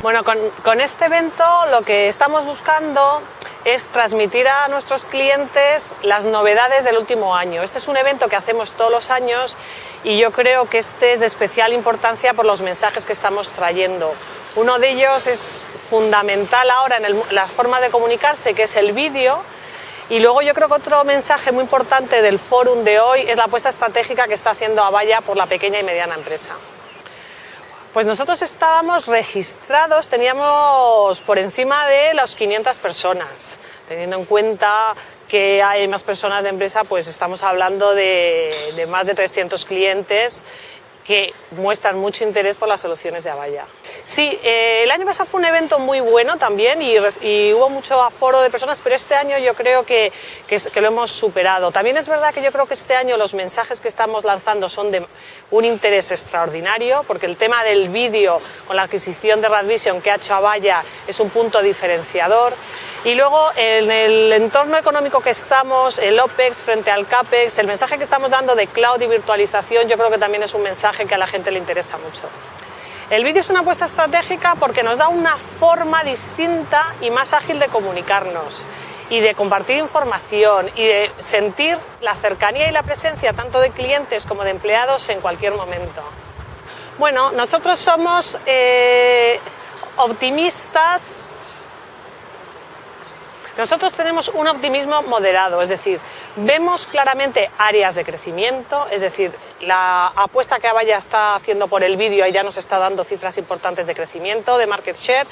Bueno, con, este evento lo que estamos buscando es transmitir a nuestros clientes las novedades del último año. Este es un evento que hacemos todos los años y yo creo que este es de especial importancia por los mensajes que estamos trayendo. Uno de ellos es fundamental ahora en la forma de comunicarse, que es el vídeo, y luego yo creo que otro mensaje muy importante del fórum de hoy es la apuesta estratégica que está haciendo Avaya por la pequeña y mediana empresa. Pues nosotros estábamos registrados, teníamos por encima de las 500 personas, teniendo en cuenta que hay más personas de empresa, pues estamos hablando de, más de 300 clientes que muestran mucho interés por las soluciones de Avaya. Sí, eh, el año pasado fue un evento muy bueno también y, hubo mucho aforo de personas, pero este año yo creo que, que, lo hemos superado. También es verdad que yo creo que este año los mensajes que estamos lanzando son de un interés extraordinario, porque el tema del vídeo con la adquisición de Radvision que ha hecho Avaya es un punto diferenciador. Y luego en el entorno económico que estamos, el OPEX frente al CAPEX, el mensaje que estamos dando de cloud y virtualización, yo creo que también es un mensaje que a la gente le interesa mucho. El vídeo es una apuesta estratégica porque nos da una forma distinta y más ágil de comunicarnos y de compartir información y de sentir la cercanía y la presencia tanto de clientes como de empleados en cualquier momento. Bueno, nosotros somos eh, optimistas nosotros tenemos un optimismo moderado, es decir, vemos claramente áreas de crecimiento, es decir, la apuesta que Avaya está haciendo por el vídeo ya nos está dando cifras importantes de crecimiento, de market share.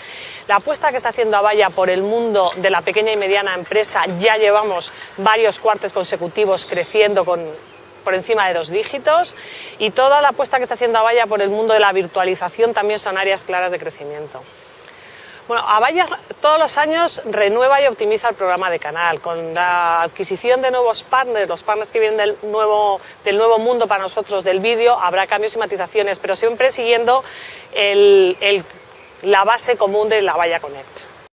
La apuesta que está haciendo Avaya por el mundo de la pequeña y mediana empresa ya llevamos varios cuartos consecutivos creciendo con por encima de dos dígitos y toda la apuesta que está haciendo Avaya por el mundo de la virtualización también son áreas claras de crecimiento. Bueno, Avaya todos los años renueva y optimiza el programa de canal con la adquisición de nuevos partners, los partners que vienen del nuevo, del nuevo mundo para nosotros del vídeo, habrá cambios y matizaciones, pero siempre siguiendo la base común de la Avaya Connect.